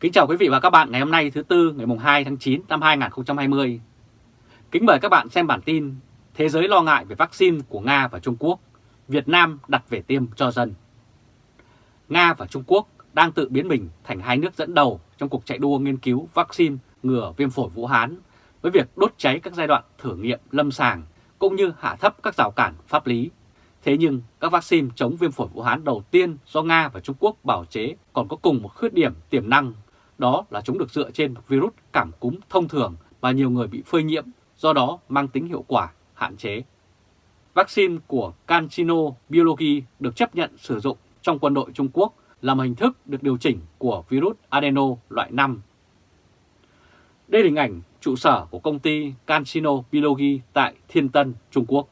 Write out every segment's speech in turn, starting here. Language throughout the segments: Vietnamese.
Kính chào quý vị và các bạn ngày hôm nay thứ Tư ngày 2 tháng 9 năm 2020. Kính mời các bạn xem bản tin Thế giới lo ngại về vaccine của Nga và Trung Quốc, Việt Nam đặt về tiêm cho dân. Nga và Trung Quốc đang tự biến mình thành hai nước dẫn đầu trong cuộc chạy đua nghiên cứu vaccine ngừa viêm phổi Vũ Hán với việc đốt cháy các giai đoạn thử nghiệm lâm sàng cũng như hạ thấp các rào cản pháp lý. Thế nhưng các vaccine chống viêm phổi Vũ Hán đầu tiên do Nga và Trung Quốc bảo chế còn có cùng một khuyết điểm tiềm năng, đó là chúng được dựa trên một virus cảm cúm thông thường và nhiều người bị phơi nhiễm, do đó mang tính hiệu quả hạn chế. Vaccine của CanSino Biology được chấp nhận sử dụng trong quân đội Trung Quốc là một hình thức được điều chỉnh của virus adeno loại 5. Đây là hình ảnh trụ sở của công ty CanSino Biology tại Thiên Tân, Trung Quốc.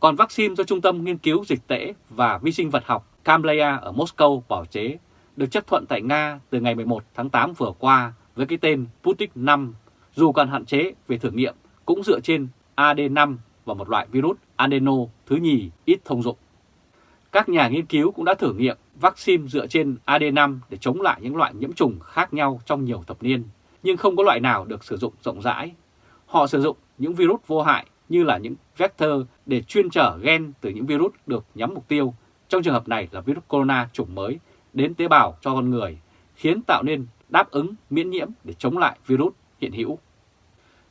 Còn vaccine do Trung tâm Nghiên cứu Dịch tễ và Vi sinh vật học Camleya ở Moscow bảo chế được chấp thuận tại Nga từ ngày 11 tháng 8 vừa qua với cái tên Sputnik 5, dù còn hạn chế về thử nghiệm cũng dựa trên AD5 và một loại virus adeno thứ nhì ít thông dụng. Các nhà nghiên cứu cũng đã thử nghiệm vaccine dựa trên AD5 để chống lại những loại nhiễm trùng khác nhau trong nhiều thập niên, nhưng không có loại nào được sử dụng rộng rãi. Họ sử dụng những virus vô hại như là những vector để chuyên trở gen từ những virus được nhắm mục tiêu, trong trường hợp này là virus corona chủng mới, đến tế bào cho con người, khiến tạo nên đáp ứng miễn nhiễm để chống lại virus hiện hữu.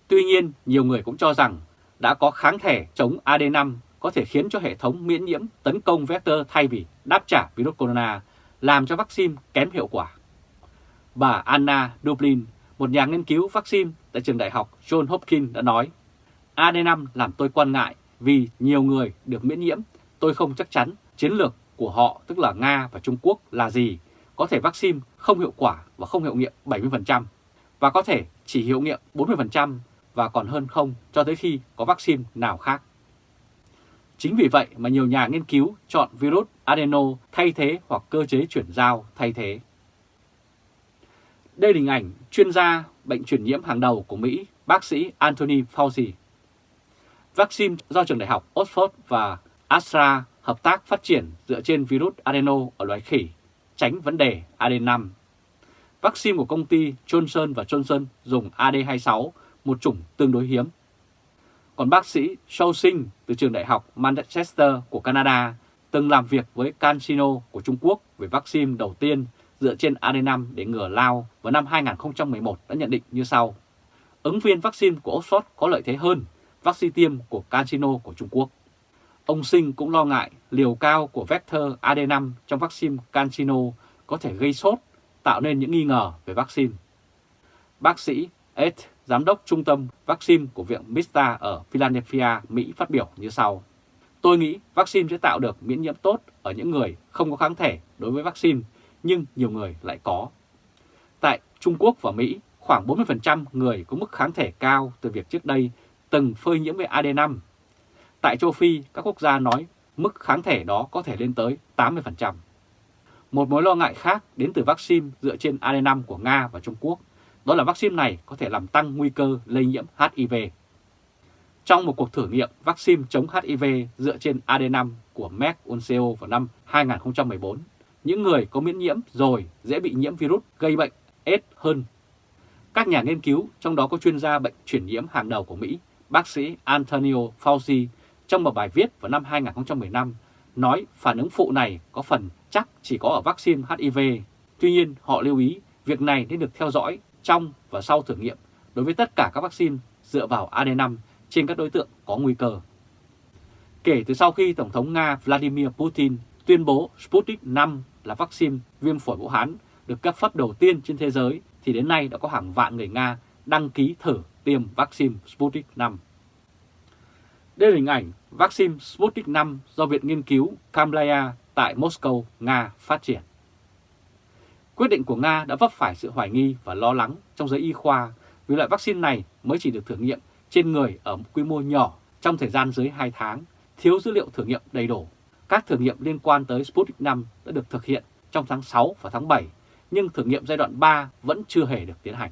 Tuy nhiên, nhiều người cũng cho rằng đã có kháng thể chống AD5 có thể khiến cho hệ thống miễn nhiễm tấn công vector thay vì đáp trả virus corona, làm cho vaccine kém hiệu quả. Bà Anna Dublin, một nhà nghiên cứu vaccine tại trường đại học John Hopkins đã nói, AD5 làm tôi quan ngại vì nhiều người được miễn nhiễm, tôi không chắc chắn chiến lược của họ tức là Nga và Trung Quốc là gì. Có thể vaccine không hiệu quả và không hiệu nghiệm 70%, và có thể chỉ hiệu nghiệm 40% và còn hơn không cho tới khi có vaccine nào khác. Chính vì vậy mà nhiều nhà nghiên cứu chọn virus adeno thay thế hoặc cơ chế chuyển giao thay thế. Đây là hình ảnh chuyên gia bệnh truyền nhiễm hàng đầu của Mỹ, bác sĩ Anthony Fauci. Vaccine do trường đại học Oxford và astrazeneca hợp tác phát triển dựa trên virus adeno ở loài khỉ, tránh vấn đề AD5. Vaccine của công ty Johnson và Johnson dùng AD26, một chủng tương đối hiếm. Còn bác sĩ Shaw Sinh từ trường đại học Manchester của Canada từng làm việc với CanSino của Trung Quốc về vaccine đầu tiên dựa trên AD5 để ngừa lao vào năm 2011 đã nhận định như sau. Ứng viên vaccine của Oxford có lợi thế hơn vaccine tiêm của CanSino của Trung Quốc. Ông Sinh cũng lo ngại liều cao của vector AD5 trong vaccine CanSino có thể gây sốt, tạo nên những nghi ngờ về vaccine. Bác sĩ Ed, giám đốc trung tâm vaccine của Viện Mista ở Philadelphia, Mỹ phát biểu như sau. Tôi nghĩ vaccine sẽ tạo được miễn nhiễm tốt ở những người không có kháng thể đối với vaccine, nhưng nhiều người lại có. Tại Trung Quốc và Mỹ, khoảng 40% người có mức kháng thể cao từ việc trước đây từng phơi nhiễm với AD5 Tại châu Phi, các quốc gia nói mức kháng thể đó có thể lên tới 80%. Một mối lo ngại khác đến từ vaccine dựa trên AD5 của Nga và Trung Quốc, đó là vaccine này có thể làm tăng nguy cơ lây nhiễm HIV. Trong một cuộc thử nghiệm vaccine chống HIV dựa trên AD5 của Merck unco vào năm 2014, những người có miễn nhiễm rồi dễ bị nhiễm virus gây bệnh AIDS hơn. Các nhà nghiên cứu, trong đó có chuyên gia bệnh truyền nhiễm hàng đầu của Mỹ, bác sĩ Antonio Fauci trong một bài viết vào năm 2015 nói phản ứng phụ này có phần chắc chỉ có ở vaccine HIV. Tuy nhiên, họ lưu ý việc này nên được theo dõi trong và sau thử nghiệm đối với tất cả các vaccine dựa vào AD5 trên các đối tượng có nguy cơ. Kể từ sau khi Tổng thống Nga Vladimir Putin tuyên bố Sputnik 5 là vaccine viêm phổi Vũ Hán được cấp phép đầu tiên trên thế giới, thì đến nay đã có hàng vạn người Nga đăng ký thử tiêm vaccine Sputnik 5. Đây là hình ảnh vaccine Sputnik 5 do Viện Nghiên cứu Kamlaya tại Moscow, Nga phát triển. Quyết định của Nga đã vấp phải sự hoài nghi và lo lắng trong giới y khoa vì loại vaccine này mới chỉ được thử nghiệm trên người ở quy mô nhỏ trong thời gian dưới 2 tháng, thiếu dữ liệu thử nghiệm đầy đủ. Các thử nghiệm liên quan tới Sputnik 5 đã được thực hiện trong tháng 6 và tháng 7, nhưng thử nghiệm giai đoạn 3 vẫn chưa hề được tiến hành.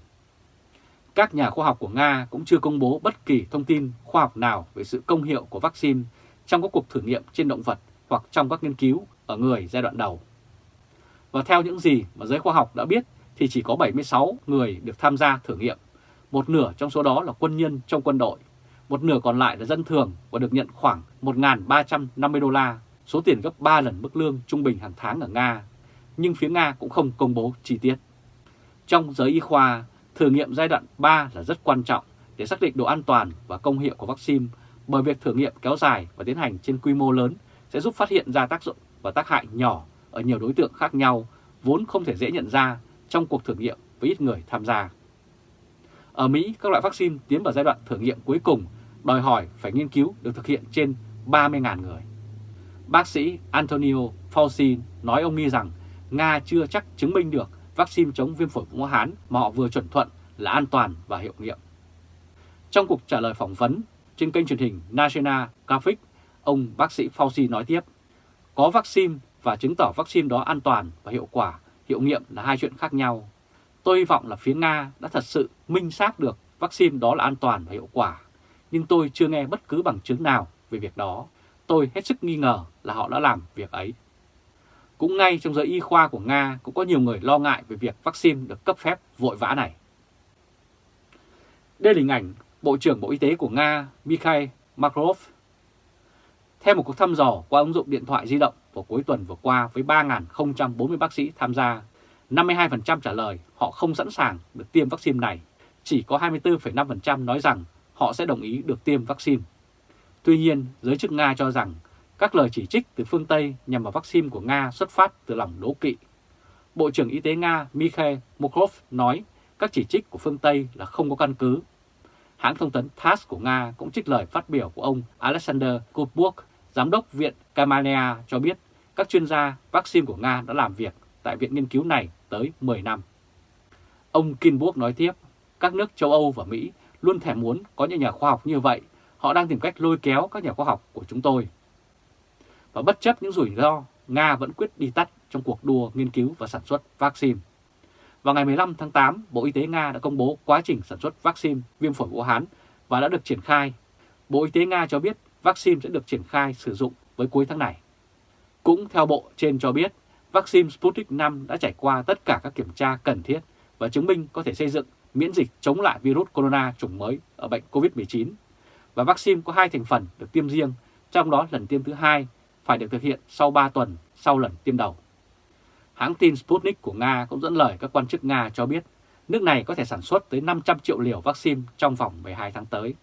Các nhà khoa học của Nga cũng chưa công bố bất kỳ thông tin khoa học nào về sự công hiệu của vaccine trong các cuộc thử nghiệm trên động vật hoặc trong các nghiên cứu ở người giai đoạn đầu. Và theo những gì mà giới khoa học đã biết thì chỉ có 76 người được tham gia thử nghiệm. Một nửa trong số đó là quân nhân trong quân đội, một nửa còn lại là dân thường và được nhận khoảng 1.350 đô la, số tiền gấp 3 lần mức lương trung bình hàng tháng ở Nga. Nhưng phía Nga cũng không công bố chi tiết. Trong giới y khoa, thử nghiệm giai đoạn 3 là rất quan trọng để xác định độ an toàn và công hiệu của vaccine bởi việc thử nghiệm kéo dài và tiến hành trên quy mô lớn sẽ giúp phát hiện ra tác dụng và tác hại nhỏ ở nhiều đối tượng khác nhau vốn không thể dễ nhận ra trong cuộc thử nghiệm với ít người tham gia. Ở Mỹ, các loại vaccine tiến vào giai đoạn thử nghiệm cuối cùng đòi hỏi phải nghiên cứu được thực hiện trên 30.000 người. Bác sĩ Antonio Fauci nói ông nghi rằng Nga chưa chắc chứng minh được vaccine chống viêm phổi Vũ Hán mà họ vừa chuẩn thuận là an toàn và hiệu nghiệm. Trong cuộc trả lời phỏng vấn trên kênh truyền hình National Graphic, ông bác sĩ Fauci nói tiếp, có vaccine và chứng tỏ vaccine đó an toàn và hiệu quả, hiệu nghiệm là hai chuyện khác nhau. Tôi hy vọng là phía Nga đã thật sự minh xác được vaccine đó là an toàn và hiệu quả, nhưng tôi chưa nghe bất cứ bằng chứng nào về việc đó. Tôi hết sức nghi ngờ là họ đã làm việc ấy. Cũng ngay trong giới y khoa của Nga cũng có nhiều người lo ngại về việc vaccine được cấp phép vội vã này. Đây là hình ảnh Bộ trưởng Bộ Y tế của Nga Mikhail Makrov. Theo một cuộc thăm dò qua ứng dụng điện thoại di động vào cuối tuần vừa qua với 3.040 bác sĩ tham gia, 52% trả lời họ không sẵn sàng được tiêm vaccine này, chỉ có 24,5% nói rằng họ sẽ đồng ý được tiêm vaccine. Tuy nhiên, giới chức Nga cho rằng các lời chỉ trích từ phương Tây nhằm vào vaccine của Nga xuất phát từ lòng đố kỵ. Bộ trưởng Y tế Nga Mikhail Mokrov nói các chỉ trích của phương Tây là không có căn cứ. Hãng thông tấn TASS của Nga cũng trích lời phát biểu của ông Alexander Kubuk, giám đốc Viện Kamalea cho biết các chuyên gia vaccine của Nga đã làm việc tại viện nghiên cứu này tới 10 năm. Ông Kinburg nói tiếp, các nước châu Âu và Mỹ luôn thèm muốn có những nhà khoa học như vậy, họ đang tìm cách lôi kéo các nhà khoa học của chúng tôi. Và bất chấp những rủi ro, Nga vẫn quyết đi tắt trong cuộc đua nghiên cứu và sản xuất vaccine. Vào ngày 15 tháng 8, Bộ Y tế Nga đã công bố quá trình sản xuất vaccine viêm phổi Vũ Hán và đã được triển khai. Bộ Y tế Nga cho biết vaccine sẽ được triển khai sử dụng với cuối tháng này. Cũng theo Bộ trên cho biết, vaccine Sputnik 5 đã trải qua tất cả các kiểm tra cần thiết và chứng minh có thể xây dựng miễn dịch chống lại virus corona chủng mới ở bệnh COVID-19. Và vaccine có hai thành phần được tiêm riêng, trong đó lần tiêm thứ hai phải được thực hiện sau 3 tuần sau lần tiêm đầu. Hãng tin Sputnik của Nga cũng dẫn lời các quan chức Nga cho biết nước này có thể sản xuất tới 500 triệu liều vaccine trong vòng 12 tháng tới.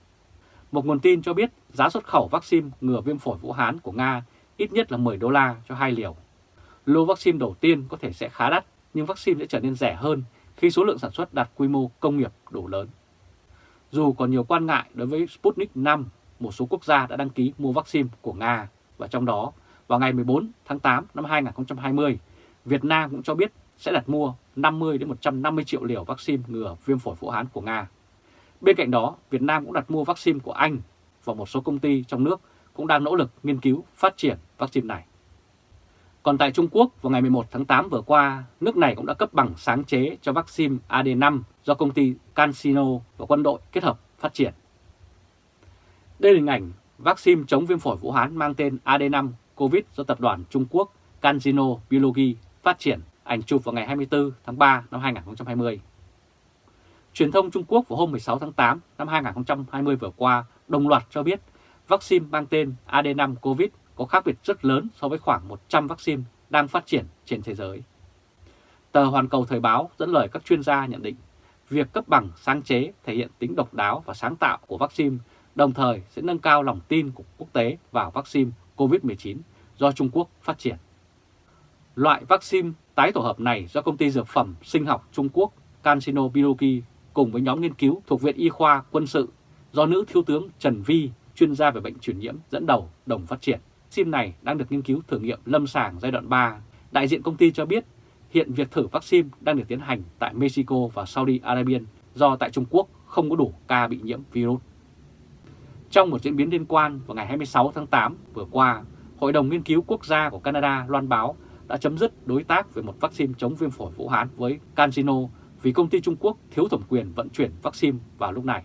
Một nguồn tin cho biết giá xuất khẩu vaccine ngừa viêm phổi Vũ Hán của Nga ít nhất là 10 đô la cho hai liều. Lô vaccine đầu tiên có thể sẽ khá đắt, nhưng vaccine sẽ trở nên rẻ hơn khi số lượng sản xuất đạt quy mô công nghiệp đủ lớn. Dù còn nhiều quan ngại đối với Sputnik 5, một số quốc gia đã đăng ký mua vaccine của Nga, và trong đó vào ngày 14 tháng 8 năm 2020, Việt Nam cũng cho biết sẽ đặt mua 50 đến 150 triệu liều vaccine ngừa viêm phổi Vũ Hán của Nga. Bên cạnh đó, Việt Nam cũng đặt mua vaccine của Anh và một số công ty trong nước cũng đang nỗ lực nghiên cứu phát triển vaccine này. Còn tại Trung Quốc, vào ngày 11 tháng 8 vừa qua, nước này cũng đã cấp bằng sáng chế cho vaccine AD5 do công ty CanSino và quân đội kết hợp phát triển. Đây là hình ảnh vaccine chống viêm phổi Vũ Hán mang tên AD5 COVID do tập đoàn Trung Quốc CanSino Biology phát triển, ảnh chụp vào ngày 24 tháng 3 năm 2020. Truyền thông Trung Quốc vào hôm 16 tháng 8 năm 2020 vừa qua đồng loạt cho biết vaccine mang tên AD5 COVID có khác biệt rất lớn so với khoảng 100 vaccine đang phát triển trên thế giới. Tờ Hoàn Cầu Thời báo dẫn lời các chuyên gia nhận định, việc cấp bằng sáng chế thể hiện tính độc đáo và sáng tạo của vaccine, đồng thời sẽ nâng cao lòng tin của quốc tế vào vaccine COVID-19 do Trung Quốc phát triển. Loại vaccine tái tổ hợp này do công ty dược phẩm sinh học Trung Quốc CanSino Biology cùng với nhóm nghiên cứu thuộc Viện Y khoa Quân sự do nữ thiếu tướng Trần Vi, chuyên gia về bệnh truyền nhiễm dẫn đầu đồng phát triển. Vaccine này đang được nghiên cứu thử nghiệm lâm sàng giai đoạn 3. Đại diện công ty cho biết hiện việc thử vaccine đang được tiến hành tại Mexico và Saudi Arabia do tại Trung Quốc không có đủ ca bị nhiễm virus. Trong một diễn biến liên quan vào ngày 26 tháng 8 vừa qua, Hội đồng Nghiên cứu Quốc gia của Canada loan báo đã chấm dứt đối tác về một vaccine chống viêm phổi Vũ Hán với CanSino vì công ty Trung Quốc thiếu thẩm quyền vận chuyển vaccine vào lúc này.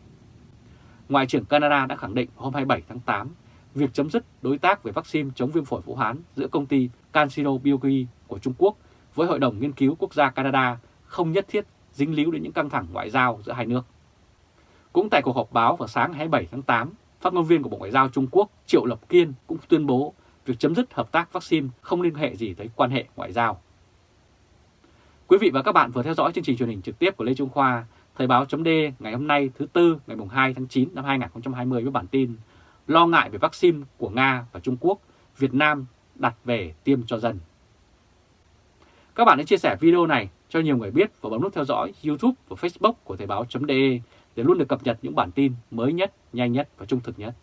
Ngoại trưởng Canada đã khẳng định hôm 27 tháng 8 việc chấm dứt đối tác về vaccine chống viêm phổi Vũ Hán giữa công ty CanSino Biology của Trung Quốc với Hội đồng Nghiên cứu Quốc gia Canada không nhất thiết dính líu đến những căng thẳng ngoại giao giữa hai nước. Cũng tại cuộc họp báo vào sáng 27 tháng 8, phát ngôn viên của Bộ Ngoại giao Trung Quốc Triệu Lập Kiên cũng tuyên bố việc chấm dứt hợp tác vaccine không liên hệ gì tới quan hệ ngoại giao. Quý vị và các bạn vừa theo dõi chương trình truyền hình trực tiếp của Lê Trung Khoa, Thời báo chấm ngày hôm nay thứ Tư ngày 2 tháng 9 năm 2020 với bản tin Lo ngại về vaccine của Nga và Trung Quốc, Việt Nam đặt về tiêm cho dân. Các bạn hãy chia sẻ video này cho nhiều người biết và bấm nút theo dõi YouTube và Facebook của Thời báo.de để luôn được cập nhật những bản tin mới nhất, nhanh nhất và trung thực nhất.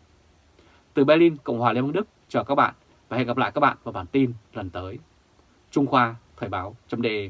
Từ Berlin, Cộng hòa Liên bang Đức, chào các bạn và hẹn gặp lại các bạn vào bản tin lần tới. Trung Khoa, Thời báo.de